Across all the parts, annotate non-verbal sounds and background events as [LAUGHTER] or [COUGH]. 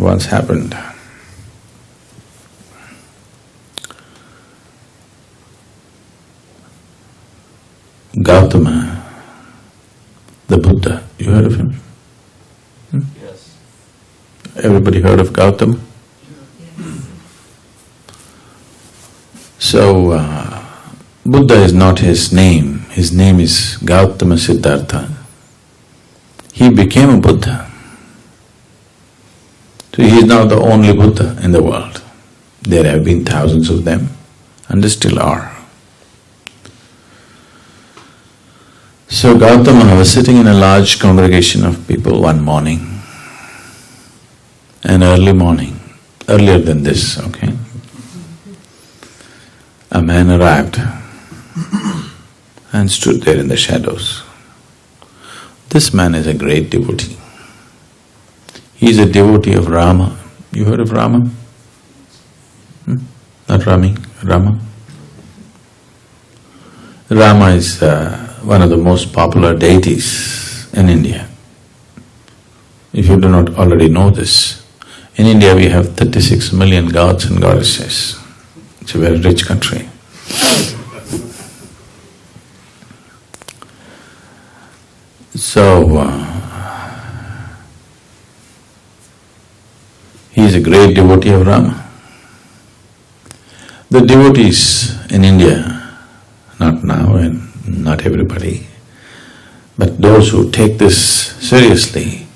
once happened. Gautama, the Buddha, you heard of him? Hmm? Yes. Everybody heard of Gautama? So, uh, Buddha is not his name, his name is Gautama Siddhartha. He became a Buddha. He is now the only Buddha in the world. There have been thousands of them and there still are. So Gautama was sitting in a large congregation of people one morning, an early morning, earlier than this, okay? A man arrived and stood there in the shadows. This man is a great devotee. He is a devotee of Rama. You heard of Rama? Hmm? Not Rami, Rama. Rama is uh, one of the most popular deities in India. If you do not already know this, in India we have thirty-six million gods and goddesses. It's a very rich country. So, uh, he is a great devotee of Rama. The devotees in India, not now and not everybody. But those who take this seriously,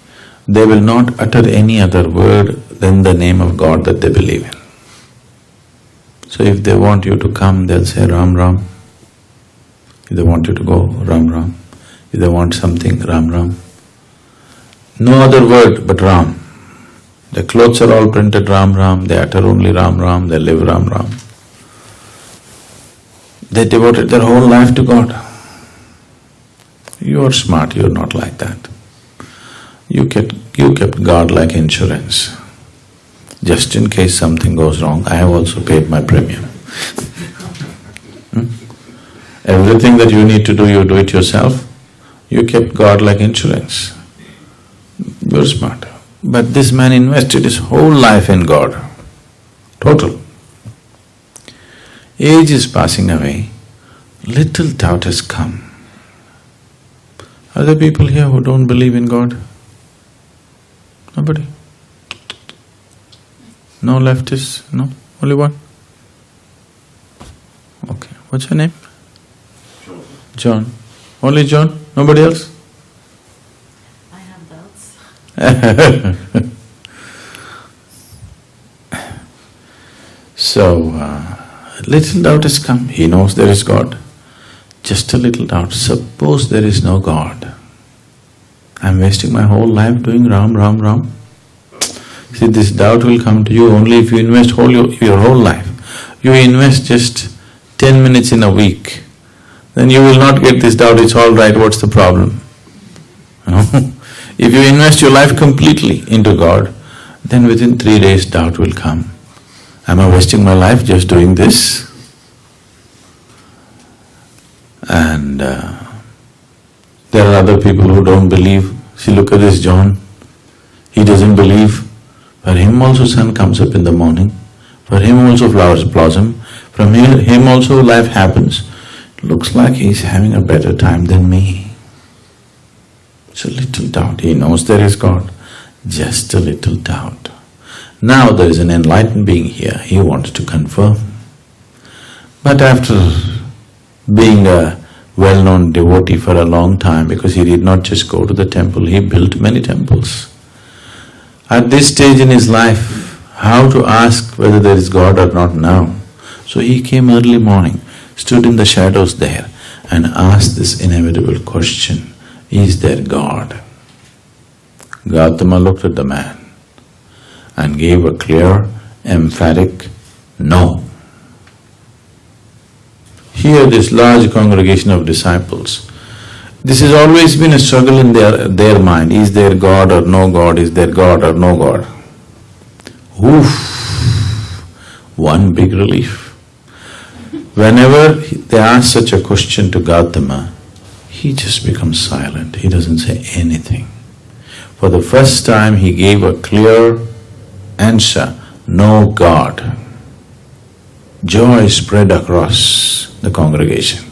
they will not utter any other word than the name of God that they believe in. So if they want you to come, they'll say Ram Ram. If they want you to go, Ram Ram. If they want something, Ram Ram. No other word but Ram. The clothes are all printed Ram Ram, they utter only Ram Ram, they live Ram Ram. They devoted their whole life to God. You're smart, you're not like that. You kept… you kept God like insurance. Just in case something goes wrong, I have also paid my premium. hmm? Everything that you need to do, you do it yourself. You kept God like insurance. You're smart. But this man invested his whole life in God, total. Age is passing away, little doubt has come. Are there people here who don't believe in God? Nobody? No leftists? No? Only one? Okay, what's your name? John. Only John? Nobody else? [LAUGHS] So, uh, little doubt has come, he knows there is God. Just a little doubt, suppose there is no God. I'm wasting my whole life doing Ram, Ram, Ram. See, this doubt will come to you only if you invest whole your, your whole life. You invest just ten minutes in a week, then you will not get this doubt, it's all right, what's the problem? [LAUGHS] if you invest your life completely into God, then within three days doubt will come. Am I wasting my life just doing this? And uh, there are other people who don't believe. See, look at this John. He doesn't believe. For him also sun comes up in the morning. For him also flowers blossom. From him also life happens. Looks like he's having a better time than me. It's a little doubt. He knows there is God. Just a little doubt. Now there is an enlightened being here, he wants to confirm. But after being a well-known devotee for a long time, because he did not just go to the temple, he built many temples. At this stage in his life, how to ask whether there is God or not now? So he came early morning, stood in the shadows there and asked this inevitable question, is there God? Gautama looked at the man and gave a clear, emphatic no. Here this large congregation of disciples, this has always been a struggle in their, their mind, is there God or no God, is there God or no God? Oof, one big relief. Whenever they ask such a question to Gautama, he just becomes silent, he doesn't say anything. For the first time he gave a clear answer, no God. Joy spread across the congregation.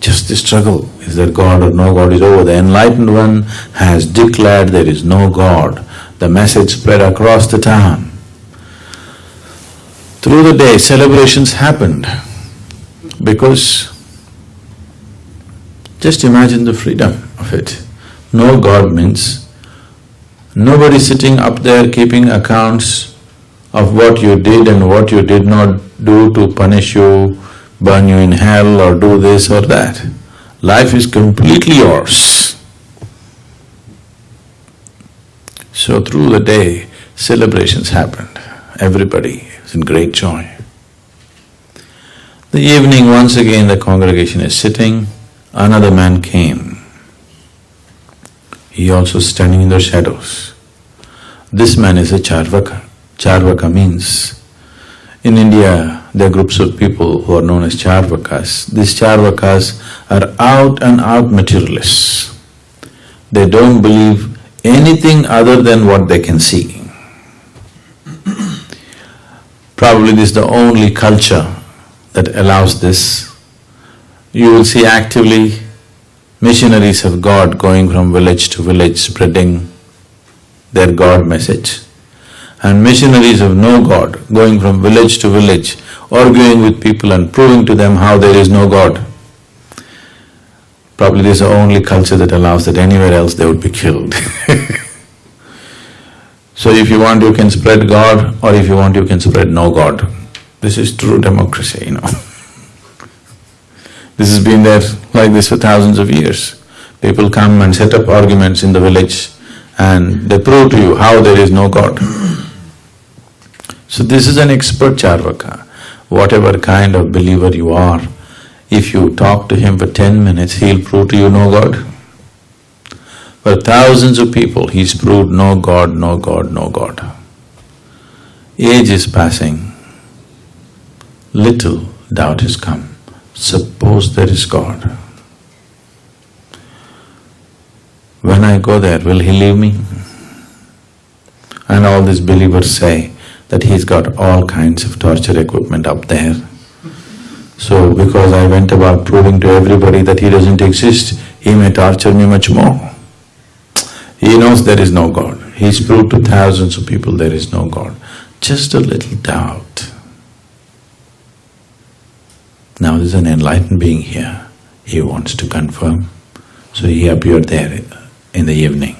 Just the struggle, is there God or no God is over. The enlightened one has declared there is no God. The message spread across the town. Through the day, celebrations happened because just imagine the freedom of it. No God means nobody sitting up there keeping accounts of what you did and what you did not do to punish you, burn you in hell or do this or that. Life is completely yours. So through the day, celebrations happened. Everybody is in great joy. The evening, once again the congregation is sitting, another man came. He also standing in the shadows. This man is a Charvaka. Charvaka means, in India, there are groups of people who are known as Charvakas. These Charvakas are out and out materialists. They don't believe anything other than what they can see. Probably this is the only culture that allows this you will see actively missionaries of God going from village to village spreading their God message. And missionaries of no God going from village to village, arguing with people and proving to them how there is no God. Probably this is the only culture that allows that anywhere else they would be killed [LAUGHS] So if you want, you can spread God, or if you want, you can spread no God. This is true democracy, you know [LAUGHS] This has been there like this for thousands of years. People come and set up arguments in the village and they prove to you how there is no God. So this is an expert Charvaka. Whatever kind of believer you are, if you talk to him for ten minutes, he'll prove to you no God. For thousands of people, he's proved no God, no God, no God. Age is passing, little doubt has come. Suppose there is God. When I go there, will he leave me? And all these believers say that he's got all kinds of torture equipment up there. So because I went about proving to everybody that he doesn't exist, he may torture me much more. He knows there is no God. He's proved to thousands of people there is no God. Just a little doubt. Now there's an enlightened being here, he wants to confirm. So he appeared there in the evening.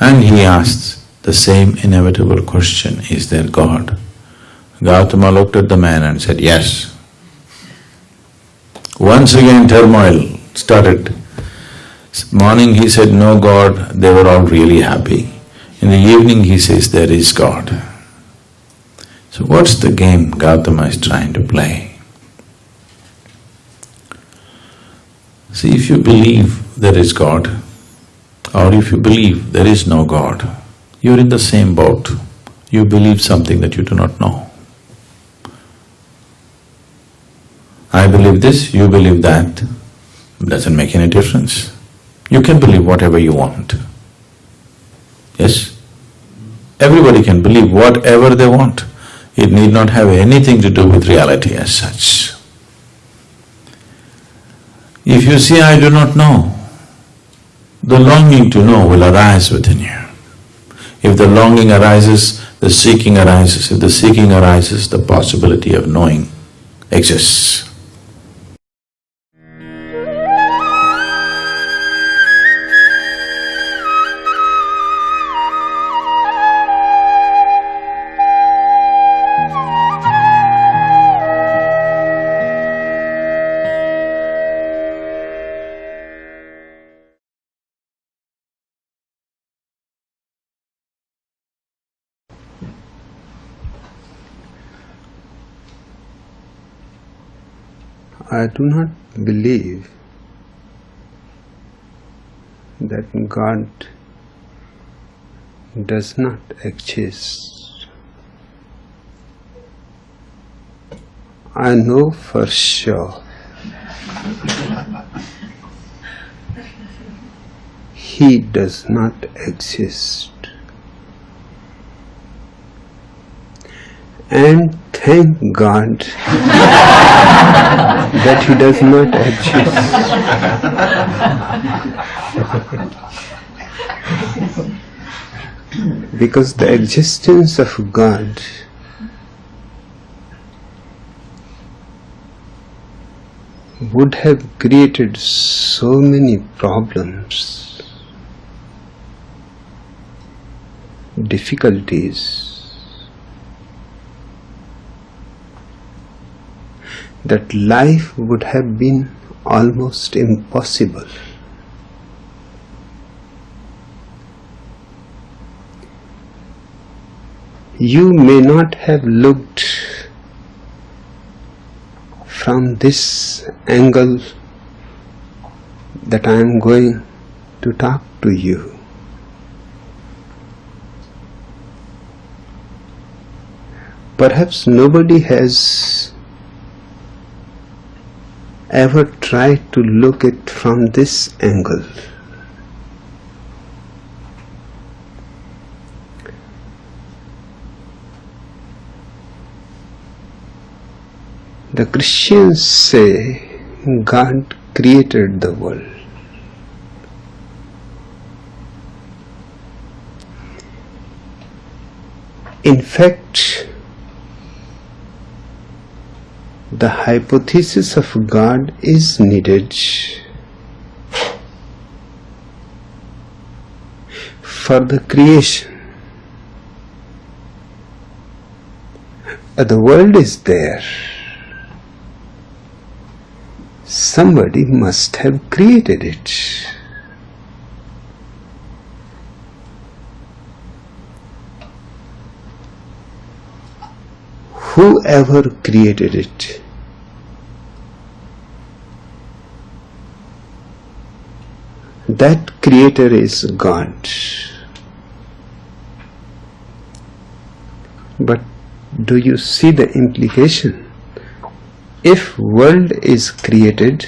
And he asked the same inevitable question, is there God? Gautama looked at the man and said, yes. Once again turmoil started. Morning he said, no God, they were all really happy. In the evening he says, there is God. So what's the game Gautama is trying to play? See, if you believe there is God, or if you believe there is no God, you're in the same boat. You believe something that you do not know. I believe this, you believe that, doesn't make any difference. You can believe whatever you want. Yes? Everybody can believe whatever they want. It need not have anything to do with reality as such. If you say, I do not know, the longing to know will arise within you. If the longing arises, the seeking arises. If the seeking arises, the possibility of knowing exists. I do not believe that God does not exist. I know for sure He does not exist. and thank God that He does not exist. because the existence of God would have created so many problems, difficulties, that life would have been almost impossible. You may not have looked from this angle that I am going to talk to you. Perhaps nobody has ever try to look it from this angle. The Christians say God created the world. In fact, the hypothesis of God is needed for the creation. The world is there. Somebody must have created it. Whoever created it that creator is God. But do you see the implication? If world is created,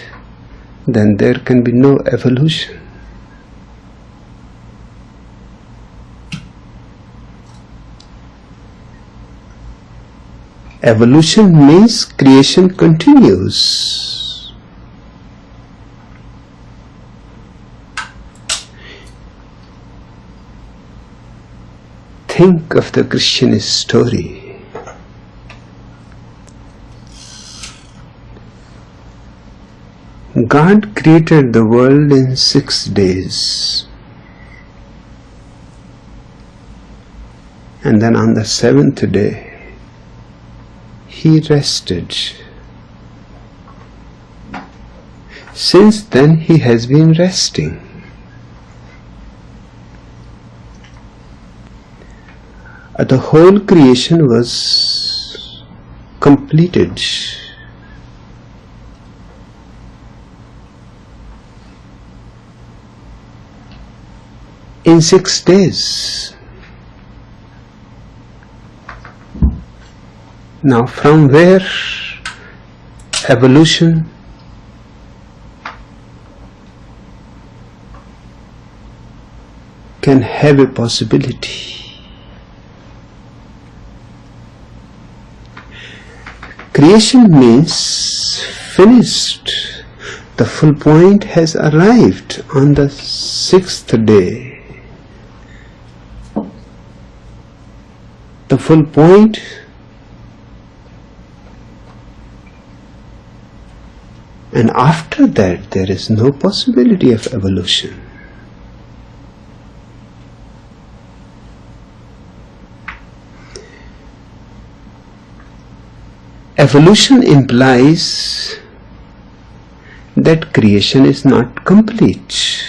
then there can be no evolution. Evolution means creation continues. Think of the Christian story. God created the world in six days. And then on the seventh day, he rested. Since then, he has been resting. Uh, the whole creation was completed. In six days. Now, from where evolution can have a possibility? Creation means finished. The full point has arrived on the sixth day. The full point and after that there is no possibility of evolution. Evolution implies that creation is not complete.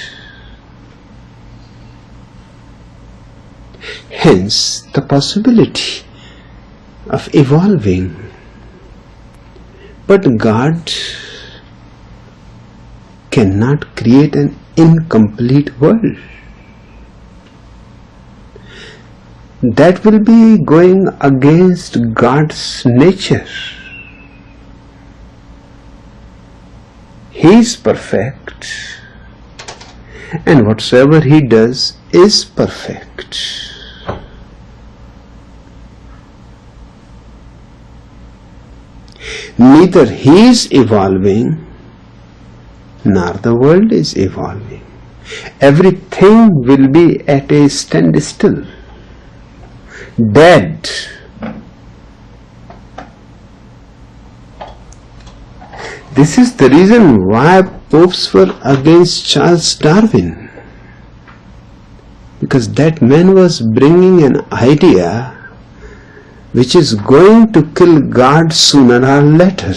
Hence, the possibility of evolving. But God cannot create an incomplete world. That will be going against God's nature. He is perfect, and whatsoever He does is perfect. neither he is evolving nor the world is evolving. Everything will be at a standstill, dead. This is the reason why popes were against Charles Darwin. Because that man was bringing an idea which is going to kill God sooner or later.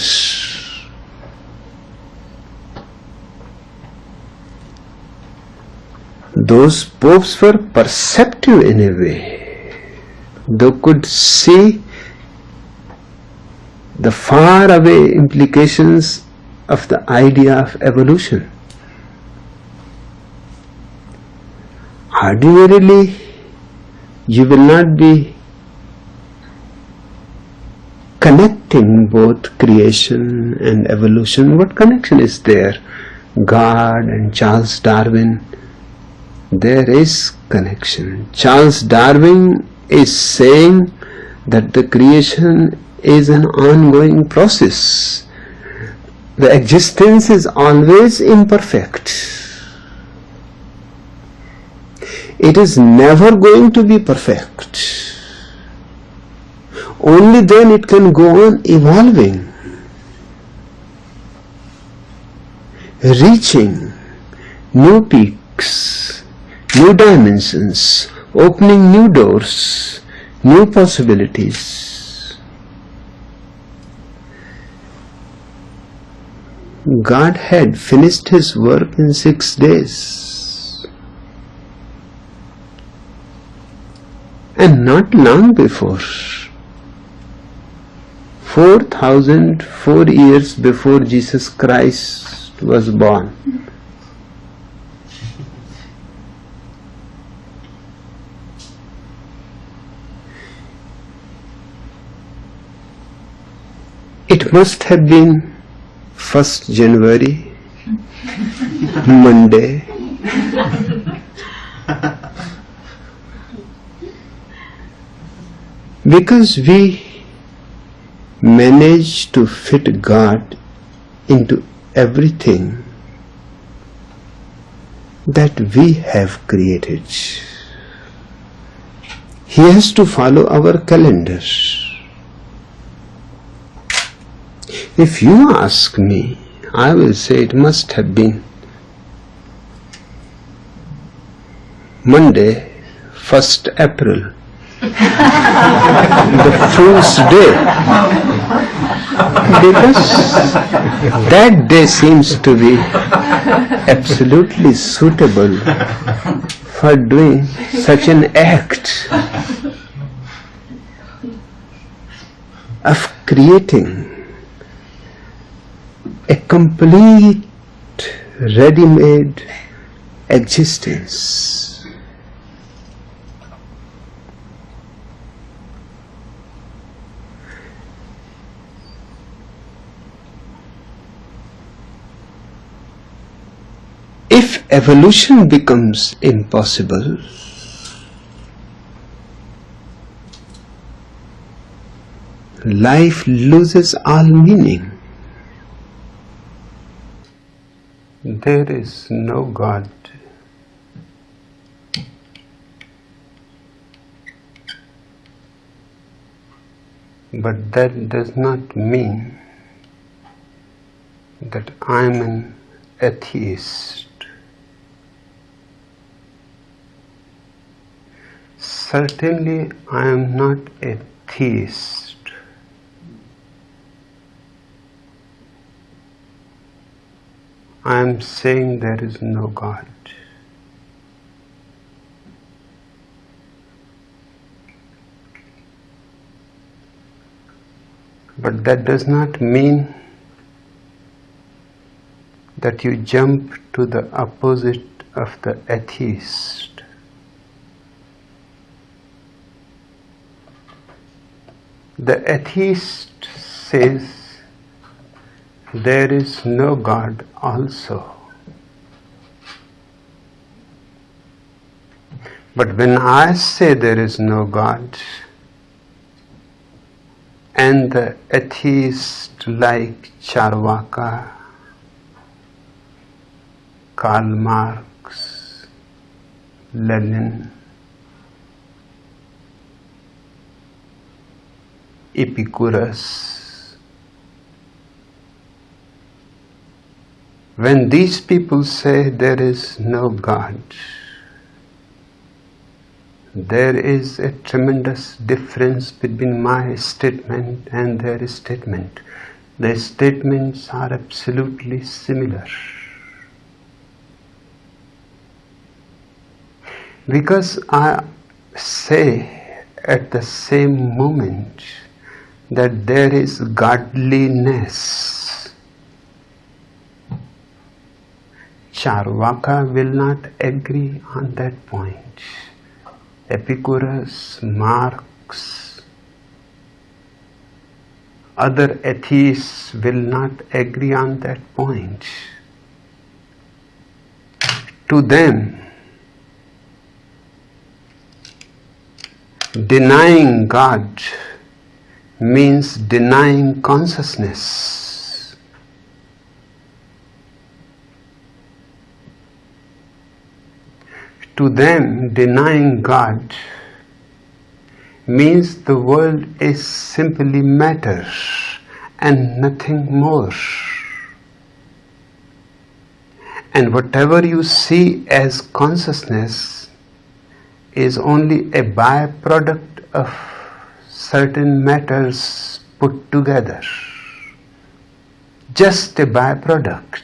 Those popes were perceptive in a way. They could see the far away implications of the idea of evolution. Ordinarily, you will not be connecting both creation and evolution. What connection is there? God and Charles Darwin. There is connection. Charles Darwin is saying that the creation is an ongoing process. The existence is always imperfect. It is never going to be perfect only then it can go on evolving, reaching new peaks, new dimensions, opening new doors, new possibilities. God had finished his work in six days. And not long before. 4004 years before Jesus Christ was born. It must have been 1st January, Monday. because we manage to fit God into everything that we have created. He has to follow our calendar. If you ask me, I will say it must have been Monday, 1st April, [LAUGHS] the fool's day. Because that day seems to be absolutely suitable for doing such an act of creating a complete ready-made existence if evolution becomes impossible, life loses all meaning. There is no God. But that does not mean that I am an atheist. Certainly, I am not a theist. I am saying there is no God. But that does not mean that you jump to the opposite of the atheist. The atheist says there is no God also. But when I say there is no God, and the atheist like Charvaka, Karl Marx, Lenin, Epicurus. When these people say there is no God, there is a tremendous difference between my statement and their statement. Their statements are absolutely similar. Because I say at the same moment that there is godliness. Charvaka will not agree on that point. Epicurus, Marx, other atheists will not agree on that point. To them, denying God means denying consciousness. To them, denying God means the world is simply matter and nothing more. And whatever you see as consciousness is only a byproduct of certain matters put together. Just a byproduct.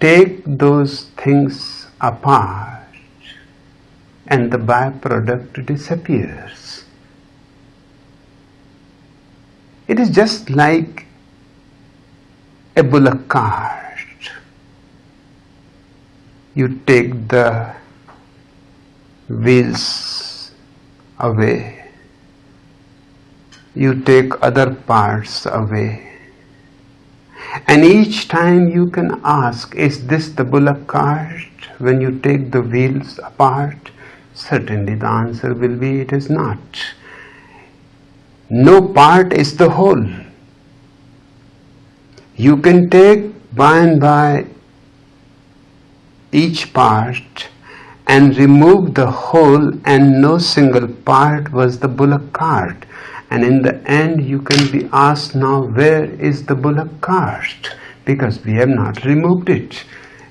Take those things apart and the byproduct disappears. It is just like a bullock cart. You take the wheels away, you take other parts away, and each time you can ask, is this the bullock cart? When you take the wheels apart, certainly the answer will be it is not. No part is the whole. You can take by and by each part and remove the whole and no single part was the bullock cart. And in the end you can be asked now where is the bullock cart? Because we have not removed it.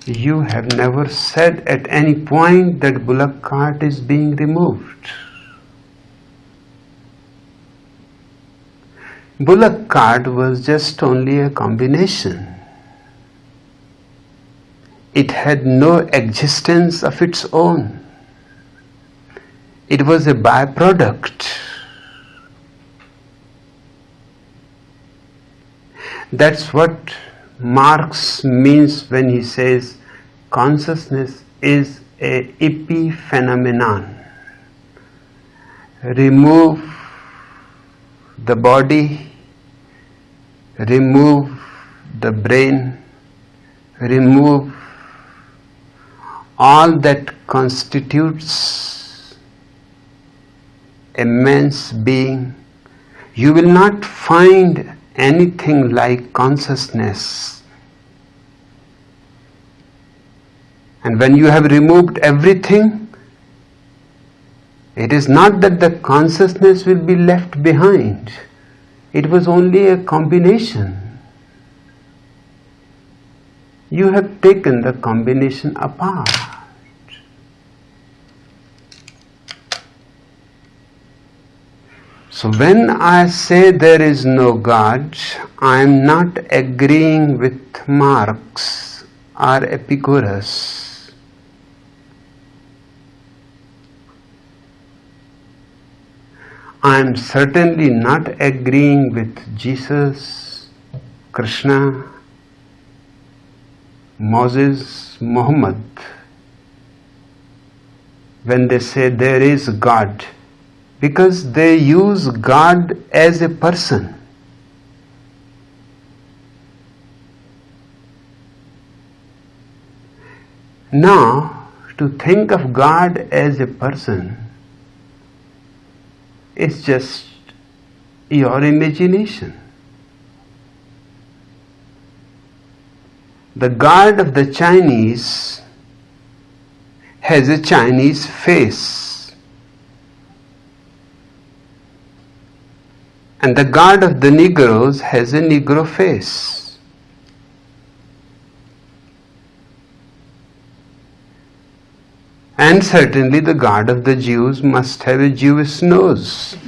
You have never said at any point that bullock cart is being removed. Bullock cart was just only a combination it had no existence of its own. It was a byproduct. That's what Marx means when he says consciousness is a epiphenomenon. Remove the body, remove the brain, remove all that constitutes a man's being, you will not find anything like consciousness. And when you have removed everything, it is not that the consciousness will be left behind. It was only a combination. You have taken the combination apart. So when I say there is no God, I am not agreeing with Marx or Epicurus. I am certainly not agreeing with Jesus, Krishna, Moses, Muhammad when they say there is God because they use God as a person. Now, to think of God as a person is just your imagination. The god of the Chinese has a Chinese face. And the god of the Negroes has a Negro face. And certainly the god of the Jews must have a Jewish nose. [LAUGHS]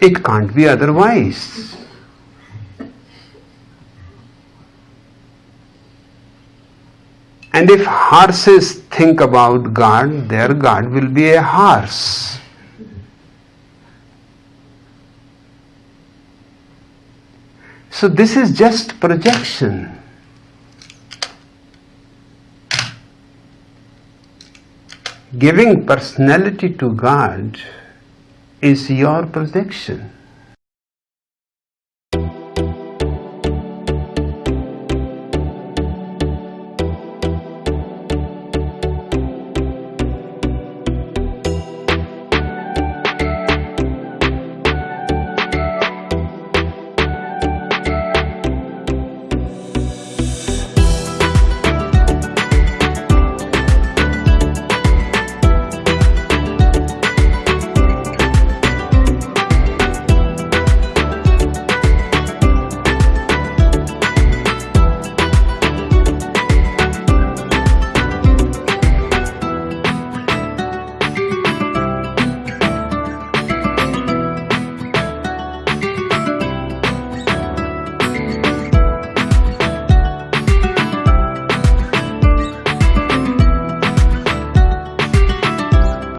it can't be otherwise. And if horses think about God, their God will be a horse. So this is just projection. Giving personality to God is your projection.